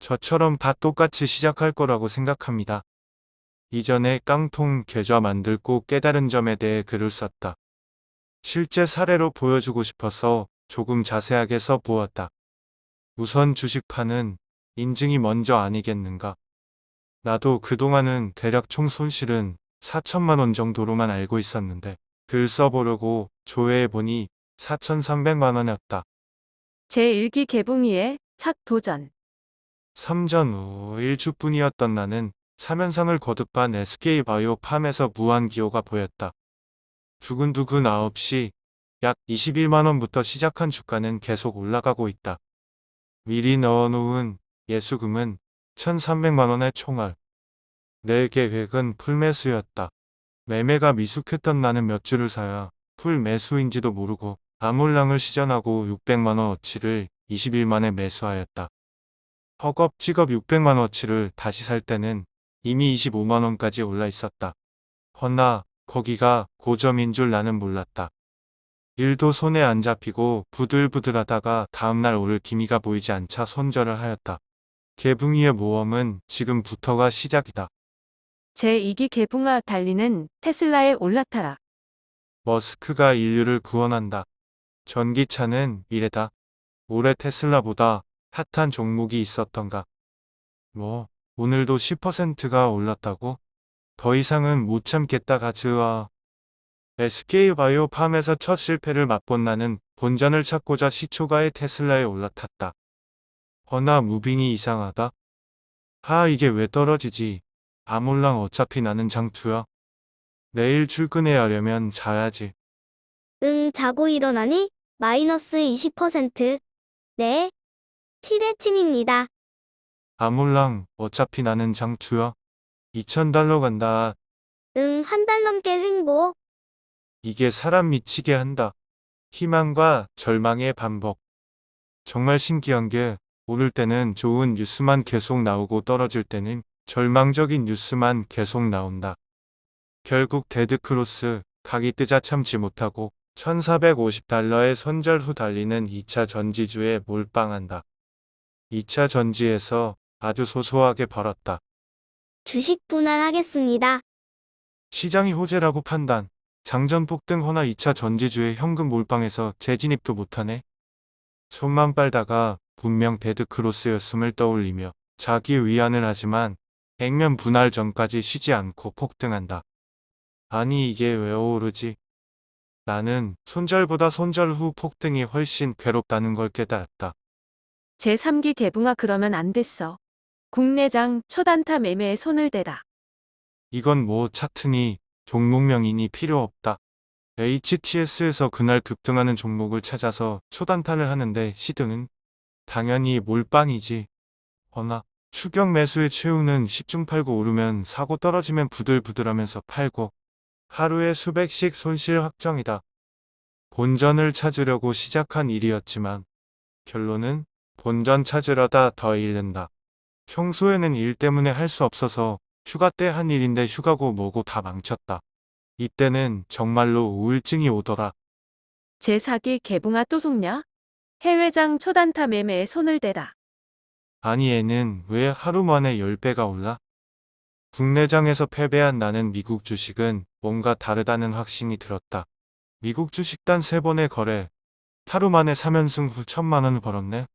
저처럼 다 똑같이 시작할 거라고 생각합니다. 이전에 깡통 계좌 만들고 깨달은 점에 대해 글을 썼다. 실제 사례로 보여주고 싶어서 조금 자세하게 써보았다. 우선 주식파는 인증이 먼저 아니겠는가. 나도 그동안은 대략 총 손실은 4천만 원 정도로만 알고 있었는데 글 써보려고 조회해보니 4,300만 원이었다. 제1기 개붕이의 첫 도전. 3전 후 1주뿐이었던 나는 3연상을 거듭한 SK바이오 팜에서 무한 기호가 보였다. 두근두근 9시 약 21만원부터 시작한 주가는 계속 올라가고 있다. 미리 넣어놓은 예수금은 1300만원의 총알. 내 계획은 풀매수였다. 매매가 미숙했던 나는 몇 주를 사야 풀매수인지도 모르고 아몰랑을 시전하고 600만원 어치를 20일 만에 매수하였다. 허겁지겁 600만원어치를 다시 살 때는 이미 25만원까지 올라 있었다. 허나 거기가 고점인 줄 나는 몰랐다. 일도 손에 안 잡히고 부들부들하다가 다음날 오를 기미가 보이지 않자 손절을 하였다. 개붕이의 모험은 지금부터가 시작이다. 제2기 개붕아 달리는 테슬라에 올라타라. 머스크가 인류를 구원한다. 전기차는 미래다. 올해 테슬라보다 핫한 종목이 있었던가. 뭐 오늘도 10%가 올랐다고? 더 이상은 못 참겠다 가즈와 SK바이오 팜에서 첫 실패를 맛본 나는 본전을 찾고자 시초가의 테슬라에 올라탔다. 허나 무빙이 이상하다. 하 이게 왜 떨어지지? 아몰랑 어차피 나는 장투야. 내일 출근해야 하려면 자야지. 응, 자고 일어나니? 마이너스 20%. 네. 티레침입니다. 아몰랑 어차피 나는 장투야. 2,000달러 간다. 응, 한 달 넘게 횡보. 이게 사람 미치게 한다. 희망과 절망의 반복. 정말 신기한 게 오를 때는 좋은 뉴스만 계속 나오고 떨어질 때는 절망적인 뉴스만 계속 나온다. 결국 데드크로스 각이 뜨자 참지 못하고 1450달러에 손절 후 달리는 2차 전지주에 몰빵한다. 2차 전지에서 아주 소소하게 벌었다. 주식 분할하겠습니다. 시장이 호재라고 판단. 장전 폭 등 허나 2차 전지주에 현금 몰빵해서 재진입도 못하네. 손만 빨다가 분명 데드크로스였음을 떠올리며 자기 위안을 하지만 액면 분할 전까지 쉬지 않고 폭등한다. 아니 이게 왜 오르지? 나는 손절보다 손절 후 폭등이 훨씬 괴롭다는 걸 깨달았다. 제3기 개붕아 그러면 안 됐어. 국내장 초단타 매매에 손을 대다. 이건 뭐 차트니 종목명이니 필요 없다. HTS에서 그날 급등하는 종목을 찾아서 초단타를 하는데 시드는 당연히 몰빵이지. 허나 추격 매수의 최후는 10중 팔고 오르면 사고 떨어지면 부들부들하면서 팔고 하루에 수백씩 손실 확정이다. 본전을 찾으려고 시작한 일이었지만 결론은 본전 찾으려다 더 잃는다. 평소에는 일 때문에 할 수 없어서 휴가 때 한 일인데 휴가고 뭐고 다 망쳤다. 이때는 정말로 우울증이 오더라. 제4기 개붕아 또 속냐? 해외장 초단타 매매에 손을 대다. 아니 애는 왜 하루 만에 10배가 올라? 국내장에서 패배한 나는 미국 주식은 뭔가 다르다는 확신이 들었다. 미국 주식단 3번의 거래. 하루 만에 3연승 후 천만 원을 벌었네.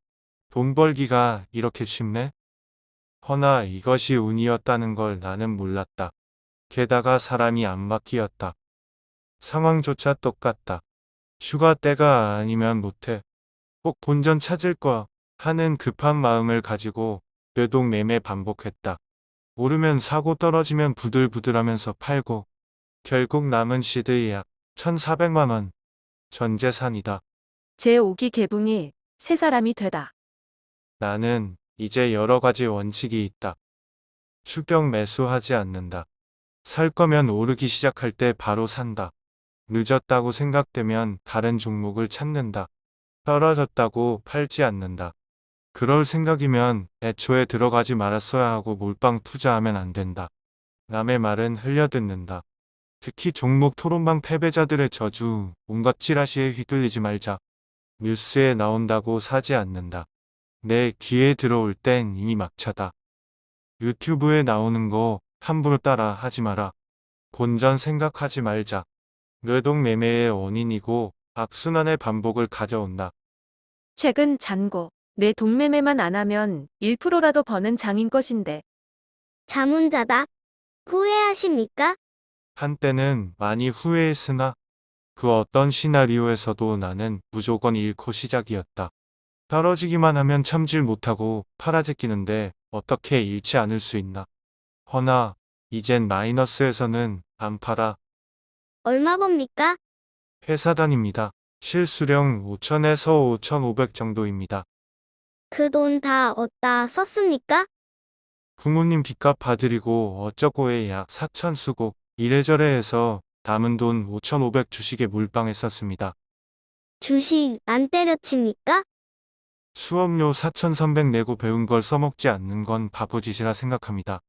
돈 벌기가 이렇게 쉽네? 허나 이것이 운이었다는 걸 나는 몰랐다. 게다가 사람이 안 바뀌었다. 상황조차 똑같다. 휴가 때가 아니면 못해. 꼭 본전 찾을 거 하는 급한 마음을 가지고 뇌동 매매 반복했다. 오르면 사고 떨어지면 부들부들하면서 팔고 결국 남은 시드 약 1,400만원 전 재산이다. 제5기 개붕이 세 사람이 되다. 나는 이제 여러 가지 원칙이 있다. 추격 매수하지 않는다. 살 거면 오르기 시작할 때 바로 산다. 늦었다고 생각되면 다른 종목을 찾는다. 떨어졌다고 팔지 않는다. 그럴 생각이면 애초에 들어가지 말았어야 하고 몰빵 투자하면 안 된다. 남의 말은 흘려듣는다. 특히 종목 토론방 패배자들의 저주, 온갖 찌라시에 휘둘리지 말자. 뉴스에 나온다고 사지 않는다. 내 귀에 들어올 땐 이미 막차다. 유튜브에 나오는 거 함부로 따라 하지 마라. 본전 생각하지 말자. 뇌동 매매의 원인이고 악순환의 반복을 가져온다. 최근 잔고, 내 동매매만 안 하면 1%라도 버는 장인 것인데. 자문자답. 후회하십니까? 한때는 많이 후회했으나 그 어떤 시나리오에서도 나는 무조건 잃고 시작이었다. 떨어지기만 하면 참질 못하고 팔아제끼는데 어떻게 잃지 않을 수 있나. 허나 이젠 마이너스에서는 안 팔아 얼마 법니까? 회사 다닙니다. 실수령 5천에서 5,500 정도입니다. 그 돈다 얻다 썼습니까? 부모님 빚값 봐드리고 어쩌고에 약 4천 쓰고 이래저래 해서 남은 돈 5,500 주식에 몰빵했었습니다. 주식 안 때려칩니까? 수업료 4,300 내고 배운 걸 써먹지 않는 건 바보짓이라 생각합니다.